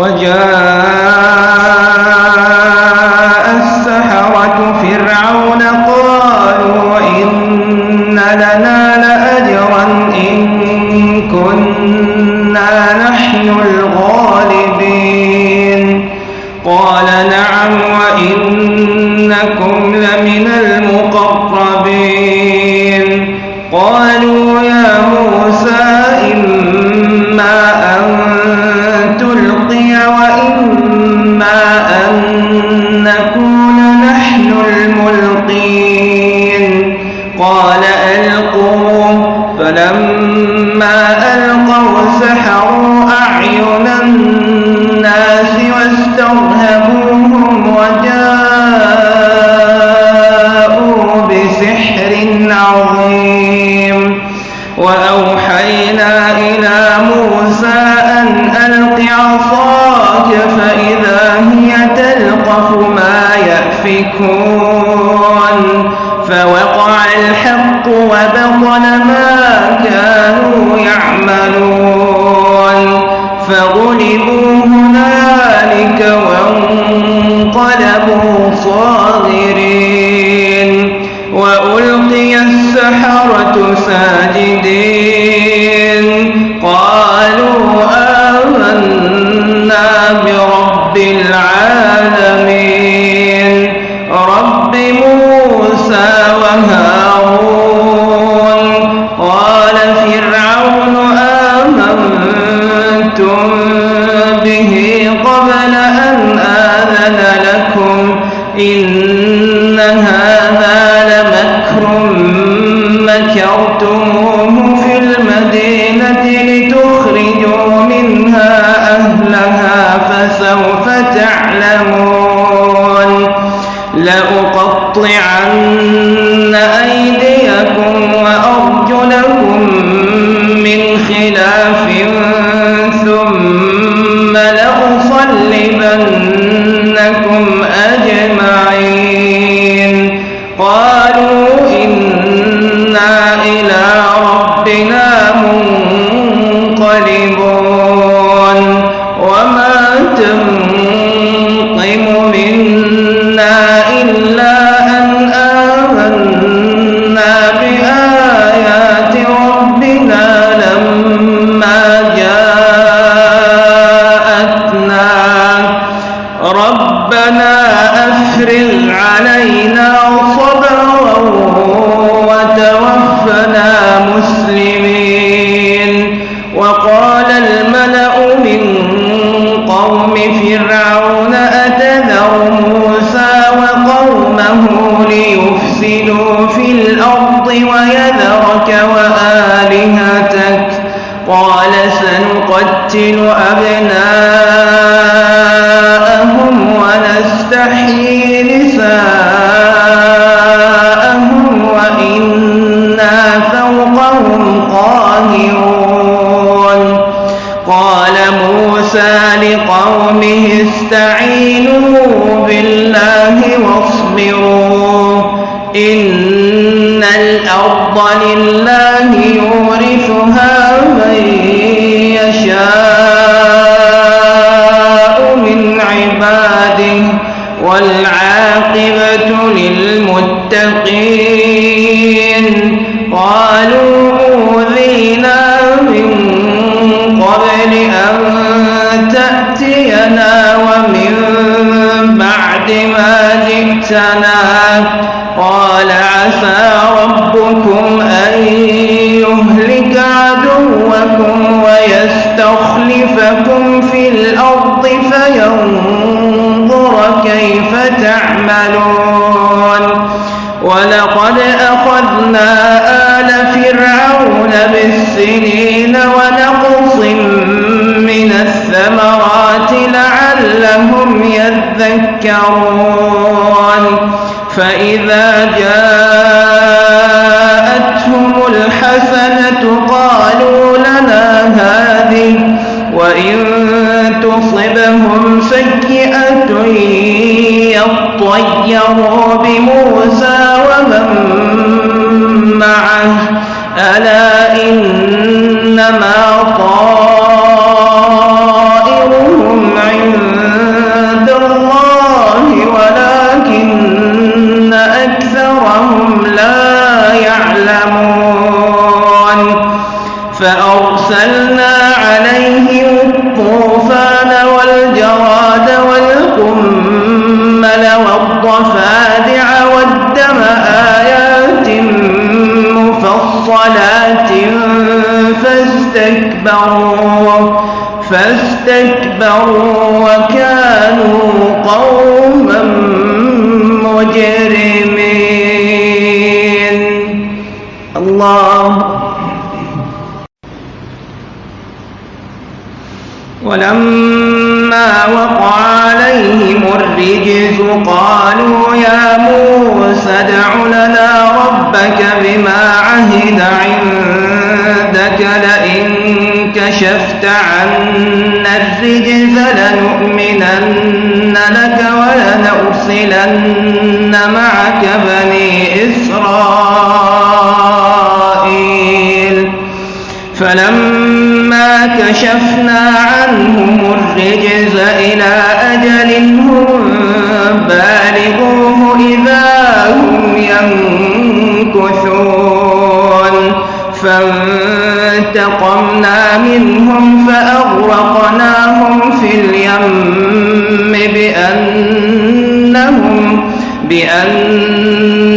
وجاء السحرة فرعون قالوا إن لنا لأجرا إن كنا نحن الغالبين. قال نعم وإنكم لمن المقربين. قالوا يا موسى إما أن ألقوا فلما ألقوا سحروا أعين الناس واسترهبوهم وجاءوا بسحر عظيم. وأوحينا إلى موسى أن ألق عصاك فإذا هي تلقف ما يأفكون. فوقع الحق وبطل ما كانوا يعملون. فغلبوا هنالك وانقلبوا صاغرين. وألقي السحرة ساجدين. رب موسى وهارون قال فرعون آمنتم به قبل أن آذن لكم إن هذا لمكر مكرتموه في المدينة لتخرجوا منها أهلها فسوف تعلمون لأقطعن سنقتل أبناءهم ونستحيي نساءهم وإنا فوقهم قاهرون. قال موسى لقومه استعينوا بالله واصبروا إن الأرض لله ويستخلفكم في الأرض فينظر كيف تعملون. ولقد أخذنا آل فرعون بالسنين ونقص من الثمرات لعلهم يذكرون. فأرسلنا عليهم الطوفان والجراد والقمل والضفادع والدم آيات مفصلات فاستكبروا فاستكبروا وكانوا قوما الرجز قالوا يا موسى ادع لنا ربك بما عهد عندك لئن كشفت عنا الرجز لنؤمنن لك ولنرسلن معك بني إسرائيل. فلما كشفنا عنهم الرجز إلى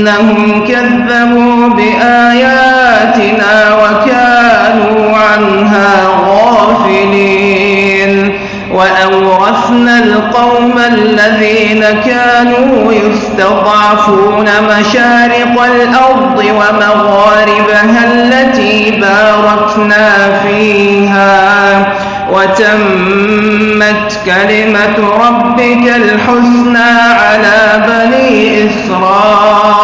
بأنهم كذبوا بآياتنا وكانوا عنها غافلين. وأورثنا القوم الذين كانوا يستضعفون مشارق الأرض ومغاربها التي باركنا فيها. وتمت كلمة ربك الحسنى على بني إسرائيل.